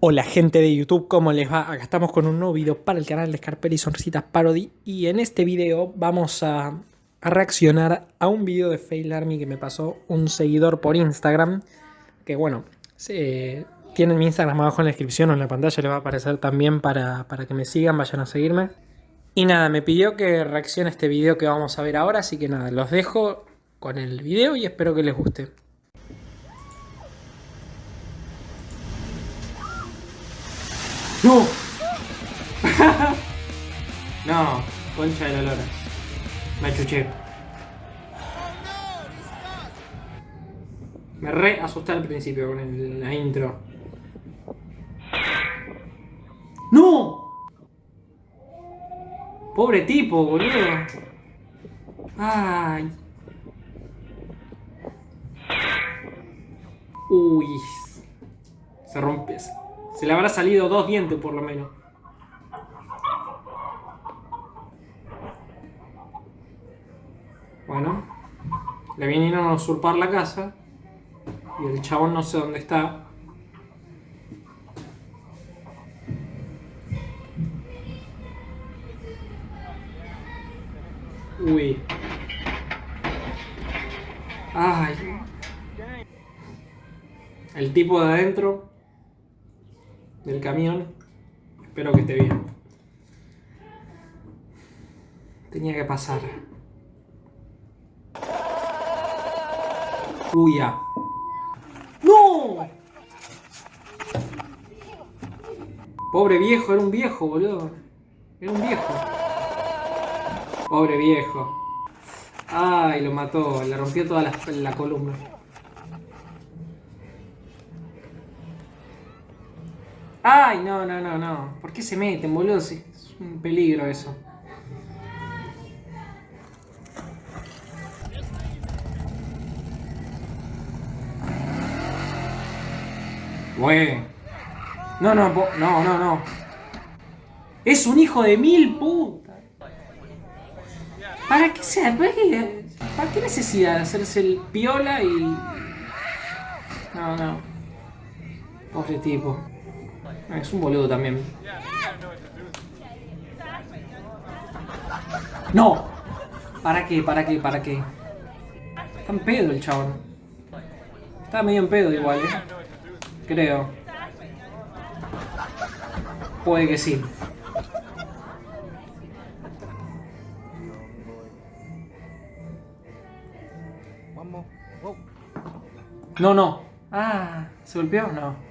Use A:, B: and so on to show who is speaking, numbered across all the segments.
A: Hola gente de YouTube, ¿cómo les va? Acá estamos con un nuevo video para el canal de Scarpelli Sonrisitas Parody y en este video vamos a, reaccionar a un video de Fail Army que me pasó un seguidor por Instagram que bueno, se, tienen mi Instagram abajo en la descripción o en la pantalla le va a aparecer también para, para que me sigan, vayan a seguirme y nada, me pidió que reaccione a este video que vamos a ver ahora, así que nada, los dejo con el video y espero que les guste. ¡No! no, concha de la lora. Me chuché. Me re asusté al principio con la intro. ¡No! Pobre tipo, boludo. Ay. Uy. Se rompe. Se le habrá salido dos dientes por lo menos. Bueno. Le vinieron a usurpar la casa. Y el chabón no sé dónde está. Uy. Ay. El tipo de adentro del camión. Espero que esté bien. Tenía que pasar. Uy, ya. ¡No! Pobre viejo, era un viejo, boludo. Era un viejo. Pobre viejo. Ay, lo mató. Le rompió toda la columna. Ay, no, no, no, no. ¿Por qué se meten, boludo? Es un peligro eso. Güey. No, no, no, no, no. Es un hijo de mil putas. ¿Para qué se ¿Para qué, ¿Para qué necesidad de hacerse el piola y... No, no. Pobre tipo. Es un boludo también. ¡No! ¿Para qué? ¿Para qué? ¿Para qué? Está en pedo el chabón. Está medio en pedo igual, ¿eh? Creo. Puede que sí. No, no. Ah, ¿se golpeó? No.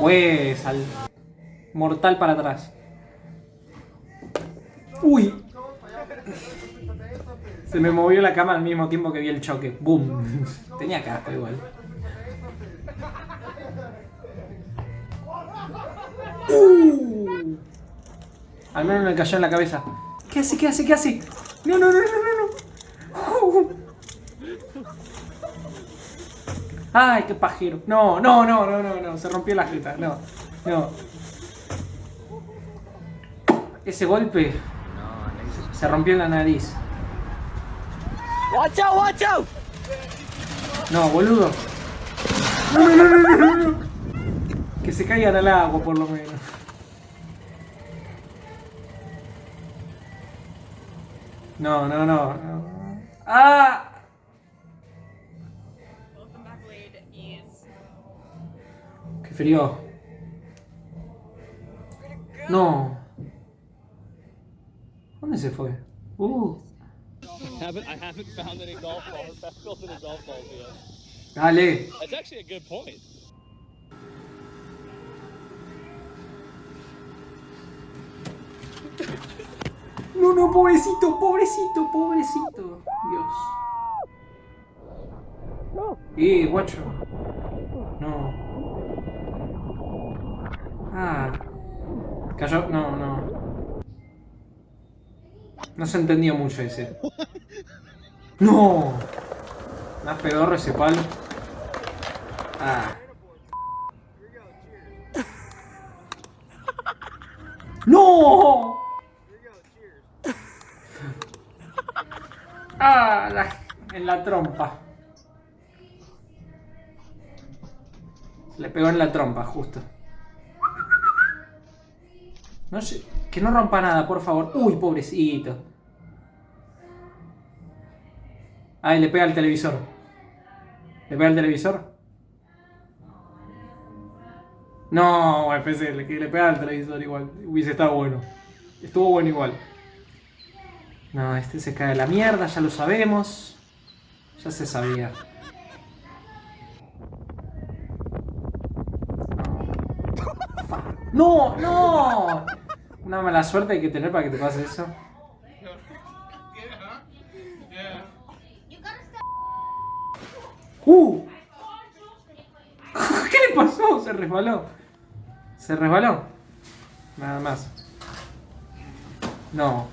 A: Pues al mortal para atrás. Uy. Se me movió la cama al mismo tiempo que vi el choque. Boom. Tenía casco igual. Uh. Al menos me cayó en la cabeza. ¿Qué hace? ¿Qué hace? ¿Qué hace? No, no, no, no, no, no. Ay, qué pajero. No, no, no, no, no, no. Se rompió la jeta. No, no. Ese golpe se rompió en la nariz.
B: Watch out, watch out.
A: No, boludo. No, no, no, no, no, no. Que se caigan al agua, por lo menos. No, no, no. no. ¡Ah! Frío. No. ¿Dónde se fue? Uh. Dale. No, no, pobrecito, pobrecito, pobrecito. Dios. Y, guacho. No. Ah. Cayó. No, no. No se entendió mucho ese. ¡No! Más pedorro ese palo. Ah. ¡No! Ah, la- en la trompa. Se le pegó en la trompa, justo. No sé, que no rompa nada, por favor. Uy, pobrecito. Ay, le pega al televisor. ¿Le pega al televisor? No, pensé que le pega al televisor igual. Hubiese estado bueno. Estuvo bueno igual. No, este se cae a la mierda, ya lo sabemos. Ya se sabía. No, no. Una mala suerte hay que tener para que te pase eso. ¡Uh! ¿Qué le pasó? Se resbaló. Se resbaló. Nada más. No.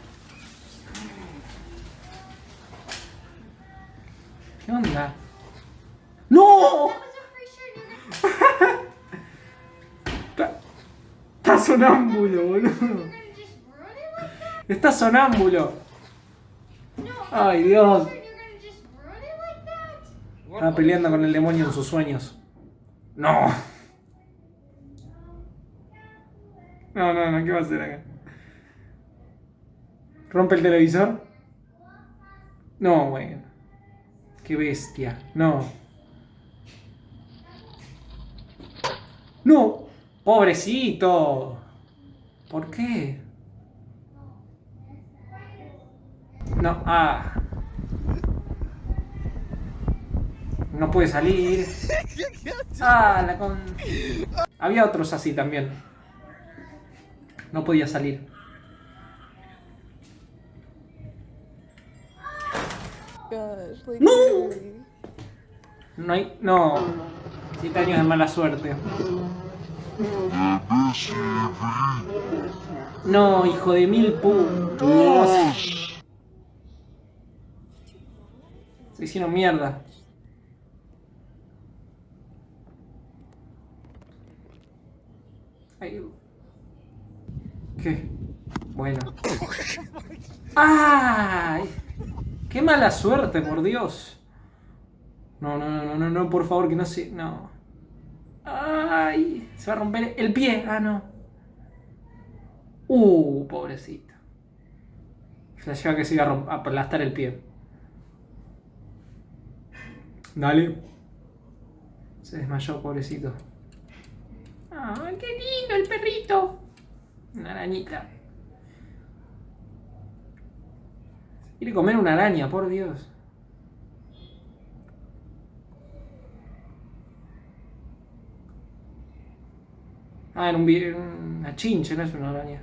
A: ¿Qué onda? ¡No! Está sonámbulo, boludo. Está sonámbulo. Ay, Dios. Estaba peleando con el demonio en sus sueños. No. No, no, no, ¿qué va a hacer acá? ¿Rompe el televisor? No, bueno. Qué bestia. No. No. Pobrecito. ¿Por qué? No, ah. No puede salir. Ah, la con... Había otros así también. No podía salir. No. No hay... No. Siete años de mala suerte. No, hijo de mil putos. Se hicieron mierda. ¿Qué? Bueno. ¡Ay! ¡Qué mala suerte, por Dios! No, no, no, no, no, por favor, que no se. No. Se va a romper el pie. Ah, no. Uh, pobrecito. Flasheaba que se iba a, aplastar el pie. Dale. Se desmayó, pobrecito. ¡Ay, qué lindo el perrito! Una arañita. Quiere comer una araña, por Dios. Ah, era un, una chinche, no es una araña.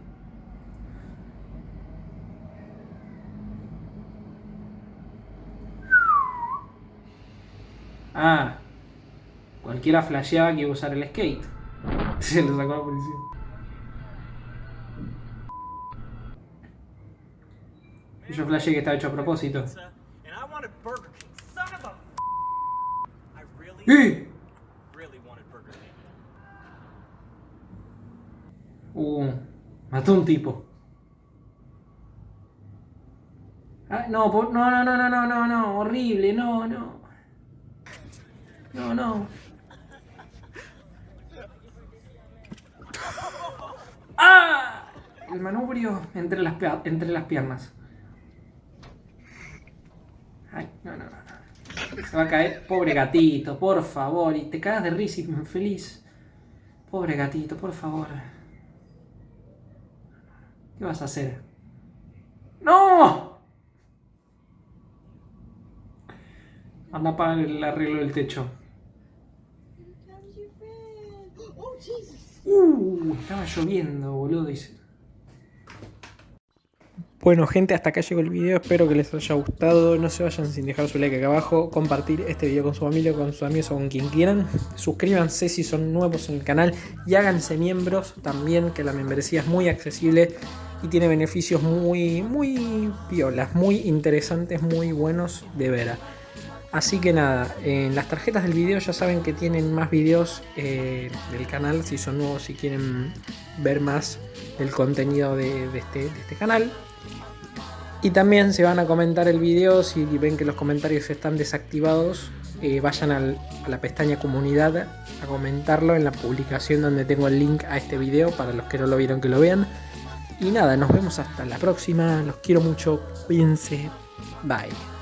A: Ah, cualquiera flasheaba que iba a usar el skate. Se lo sacó la policía. Yo flasheé que estaba hecho a propósito.
B: pizza,
A: Uh, mató un tipo. Ah, no, no, no, no, no, no, no, no, horrible, no, no. No, no. ¡Ah! El manubrio entre las, entre las piernas. Ay, no, no, no. Se va a caer. Pobre gatito, por favor. Y te cagas de risa y feliz. Pobre gatito, por favor. ¿Qué vas a hacer? ¡No! Anda a pagar el arreglo del techo.
C: Oh Jesus.
A: Uh, estaba lloviendo, boludo, dice. Bueno, gente, hasta acá llegó el video. Espero que les haya gustado. No se vayan sin dejar su like acá abajo. Compartir este video con su familia, con sus amigos o con quien quieran. Suscríbanse si son nuevos en el canal. Y háganse miembros también, que la membresía es muy accesible. Y tiene beneficios muy, muy piolas, muy interesantes, muy buenos de ver. Así que nada, en las tarjetas del video ya saben que tienen más videos eh, del canal, si son nuevos, si quieren ver más del contenido de, este, de este canal. Y también se van a comentar el video, si ven que los comentarios están desactivados, eh, vayan a la pestaña comunidad a comentarlo en la publicación donde tengo el link a este video para los que no lo vieron que lo vean. Y nada, nos vemos hasta la próxima, los quiero mucho, cuídense, bye.